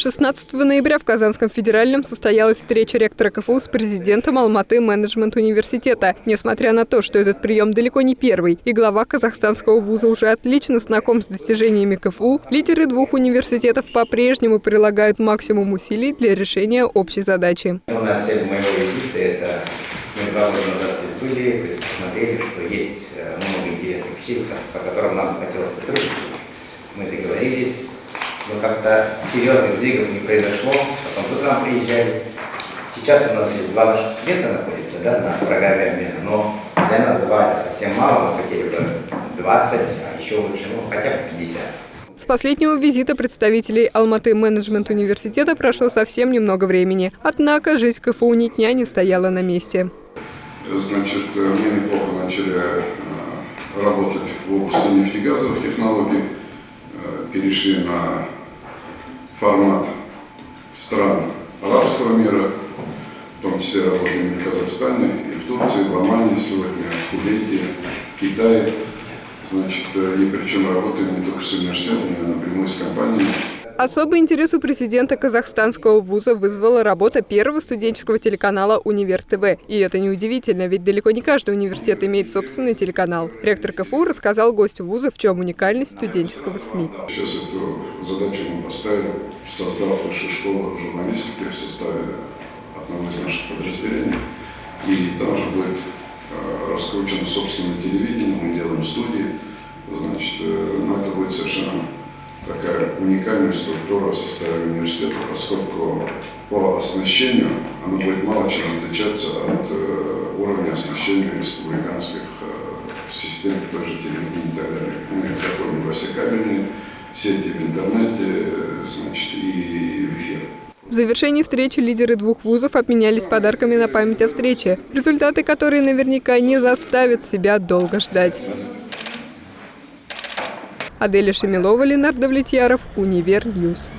16 ноября в Казанском федеральном состоялась встреча ректора КФУ с президентом Алматы менеджмент университета. Несмотря на то, что этот прием далеко не первый, и глава казахстанского вуза уже отлично знаком с достижениями КФУ, лидеры двух университетов по-прежнему прилагают максимум усилий для решения общей задачи. Основная цель моего визита – это мы два года назад здесь были, посмотрели, что есть э, много интересных вещей, по которым нам хотелось сотрудничать. Мы договорились но как-то серьезных сдвигов не произошло, потом тут нам приезжали. Сейчас у нас здесь два наших студента находятся да, на программе обмена, но для нас два это совсем мало, мы хотели бы 20, а еще лучше, ну хотя бы 50. С последнего визита представителей Алматы менеджмент университета прошло совсем немного времени. Однако жизнь КФУ ни дня не стояла на месте. Значит, мы неплохо начали э, работать в области нефтегазовых технологий, э, перешли на формат стран арабского мира, в том числе работаем в Казахстане, и в Турции, в Омане сегодня, в Кувейте, в Китае. Значит, и причем работаем не только с университетами, а напрямую с компаниями. Особый интерес у президента казахстанского вуза вызвала работа первого студенческого телеканала «Универ ТВ». И это неудивительно, ведь далеко не каждый университет имеет собственный телеканал. Ректор КФУ рассказал гостю вуза, в чем уникальность студенческого СМИ. Сейчас эту задачу мы поставили, создав высшую школу журналистики в составе одного из наших подразделений. И там же будет э, раскручено собственное телевидение, мы делаем студии. Значит, э, ну, это будет совершенно такая уникальная структура в составе университета, поскольку по оснащению она будет мало чем отличаться от э, уровня оснащения республиканских э, систем, той же телевидения и так далее. Мы заходим во все кабельные сети в интернете значит, и в эфир. В завершении встречи лидеры двух вузов обменялись подарками на память о встрече, результаты которой наверняка не заставят себя долго ждать. Аделя Шемилова, Ленар Давлетьяров, Univer News.